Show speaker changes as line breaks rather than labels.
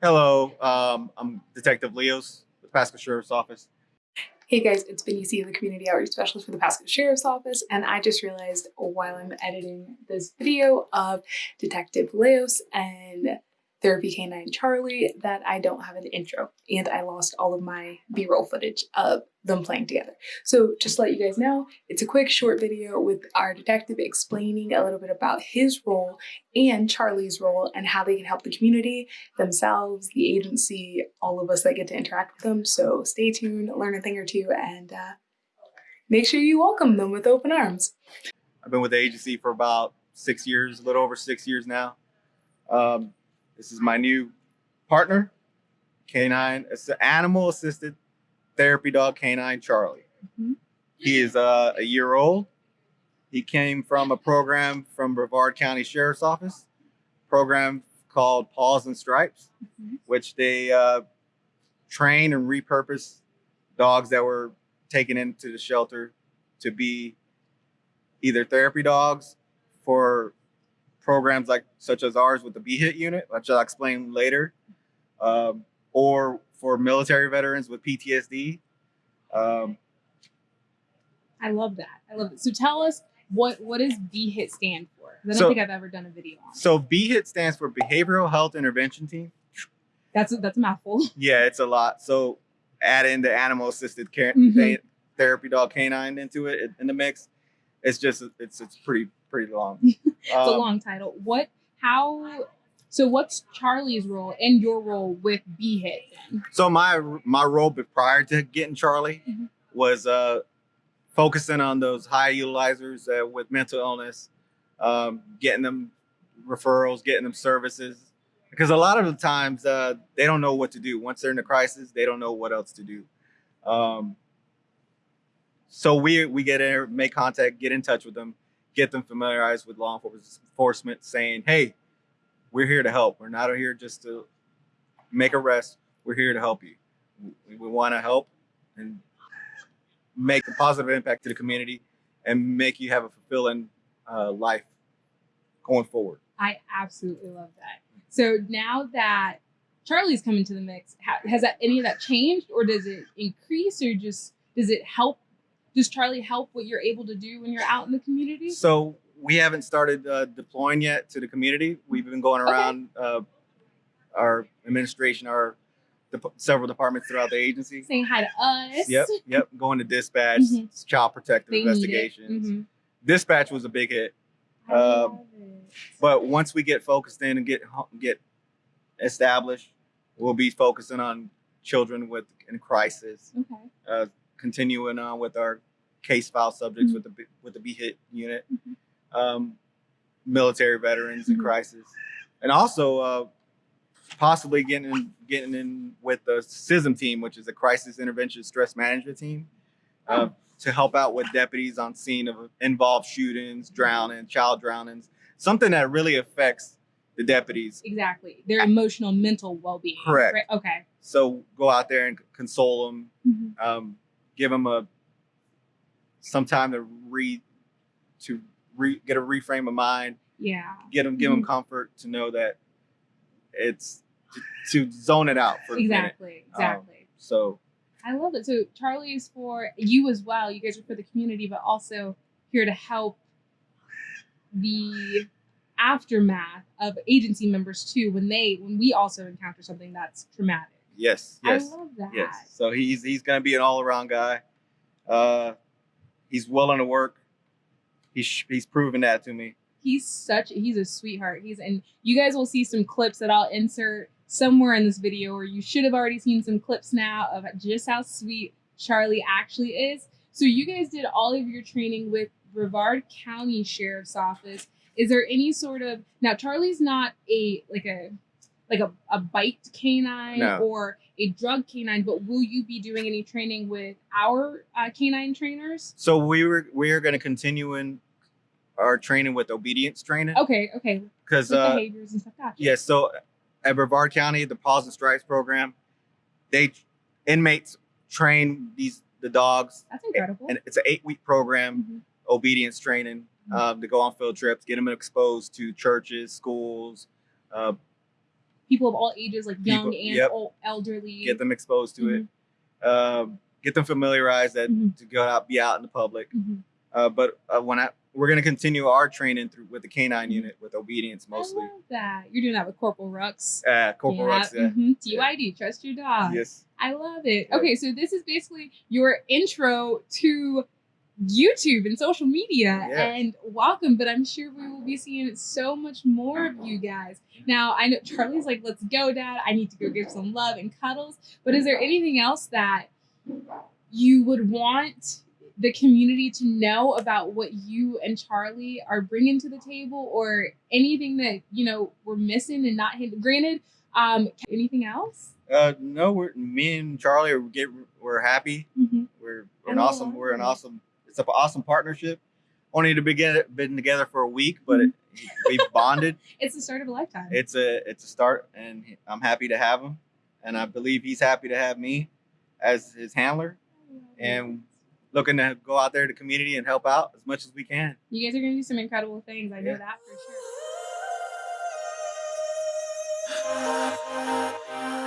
Hello, um, I'm Detective Leos with Pasco Sheriff's Office.
Hey guys, it's Benicia, the Community Outreach Specialist for the Pasco Sheriff's Office, and I just realized while I'm editing this video of Detective Leos and Therapy Canine Charlie that I don't have an intro and I lost all of my b-roll footage of them playing together. So just to let you guys know, it's a quick short video with our detective explaining a little bit about his role and Charlie's role and how they can help the community, themselves, the agency, all of us that get to interact with them. So stay tuned, learn a thing or two, and uh, make sure you welcome them with open arms.
I've been with the agency for about six years, a little over six years now. Um, this is my new partner, canine, it's an animal assisted therapy dog canine Charlie.
Mhm.
He is uh, a year old. He came from a program from Brevard County Sheriff's Office, program called Paws and Stripes,
Mhm.
which they uh, train and repurpose dogs that were taken into the shelter to be either therapy dogs for programs like such as ours with the BHIT unit, which I'll explain later, um, or for military veterans with PTSD. Um,
I love that. I love it. So tell us what what does BHIT stand for? I don't
So-
think I've ever done a video on.
so BHIT stands for Behavioral Health Intervention Team.
That's a, that's a mouthful.
Yeah, it's a lot. So add in the animal assisted care
Mhm.
th- therapy dog canine into it in the mix. It's just it's it's pretty pretty long.
It's a
Um,
long title. What? How? So what's Charlie's role and your role with BHIT then?
So my my role prior to getting Charlie
Mhm.
was uh, focusing on those high utilizers uh, with mental illness, um, getting them referrals, getting them services. Because a lot of the times uh, they don't know what to do once they're in a crisis. They don't know what else to do. Um, so we we get in, make contact, get in touch with them, get them familiarized with law enforcement, saying, "Hey, we're here to help. We're not here just to make arrests. We're here to help you. We, we want to help and make a positive impact to the community and make you have a fulfilling uh, life going forward.
I absolutely love that. So now that Charlie's come into the mix, has that any of that changed, or does it increase, or just does it help? Does Charlie help what you're able to do when you're out in the community?
So we haven't started uh, deploying yet to the community. We've been going
Okay.
around uh, our administration, our dep- several departments throughout the agency.
Saying hi to us.
Yep, yep. Going to dispatch,
Mhm.
child protective
They
investigations.
Mhm.
Dispatch was a big hit. Um. But once we get focused in and get get established, we'll be focusing on children with in crisis,
Okay.
uh, continuing on with our case file subjects
Mhm.
with the with the BHIT unit, um, military veterans in
Mhm.
crisis, and also uh, possibly getting in, getting in with the CISM team, which is a crisis intervention stress management team. Uh, to help out with deputies on scene of involved shootings, drowning, child drownings, something that really affects the deputies.
Exactly. Their emotional, mental well-being.
Correct.
Right? Okay.
So go out there and console them,
Mhm.
um, give them a some time to read, to re, get a reframe of mind,
Yeah.
get them give them comfort to know that it's to, to zone it out for.
Exactly. Exactly.
So
I love it. So Charlie is for you as well. You guys are for the community, but also here to help the aftermath of agency members too when they when we also encounter something that's traumatic.
yes, yes.
I love that.
Yes. So he's he's gonna be an all around guy. Uh, he's willing to work. He's he's proven that to me.
He's such he's a sweetheart. He's and you guys will see some clips that I'll insert somewhere in this video or you should have already seen some clips now of just how sweet Charlie actually is. So you guys did all of your training with Brevard County Sheriff's Office. Is there any sort of now Charlie's not a like a like a, a bite canine
No.
or a drug canine, but will you be doing any training with our uh, canine trainers?
So we were we are gonna continue in our training with obedience training
Okay, okay.
because uh,
behaviors and stuff. Gotcha.
yes. So at Brevard County, the Paws and Stripes program, they inmates train these the dogs,
That's incredible.
and it's an eight week program.
Mhm.
obedience training um, to go on field trips, get them exposed to churches, schools, uh,
people of all ages, like young
People-
and
yep.
old, elderly.
Get them exposed to it. Um, get them familiarized that
Mhm.
to go out, be out in the public.
Mhm.
Uh, but uh, when I we're gonna continue our training through with the canine
Mhm.
unit with obedience mostly.
I love that. You're doing that with Corporal Rux.
Uh, Corporal
yeah.
Rux, yeah.
mhm. TYD, trust your dog.
Yes.
I love it.
Yeah.
Okay, so this is basically your intro to YouTube and social media.
Yeah.
And welcome, but I'm sure we will be seeing so much more of you guys. Now, I know Charlie's like, let's go, Dad. I need to go give some love and cuddles. But is there anything else that you would want the community to know about what you and Charlie are bringing to the table or anything that, you know, we're missing and not hit? Granted, um, anything else?
Uh, no, we're me and Charlie are get we're happy.
Mm-hmm.
We're, we're an awesome. We're an awesome. It's an awesome partnership. Only to begin been together for a week, but it, we've bonded.
It's the start of a lifetime.
It's a it's a start, and I'm happy to have him, and I believe he's happy to have me as his handler, and looking to go out there to the community and help out as much as we can.
you guys are going to do some incredible things. I know
Yeah.
that for sure.